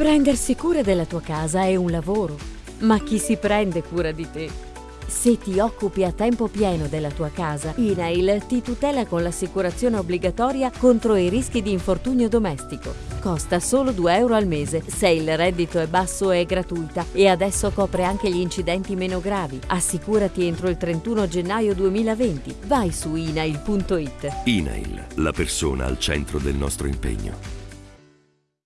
Prendersi cura della tua casa è un lavoro, ma chi si prende cura di te? Se ti occupi a tempo pieno della tua casa, INAIL ti tutela con l'assicurazione obbligatoria contro i rischi di infortunio domestico. Costa solo 2 euro al mese, se il reddito è basso è gratuita e adesso copre anche gli incidenti meno gravi. Assicurati entro il 31 gennaio 2020. Vai su inail.it. INAIL, la persona al centro del nostro impegno.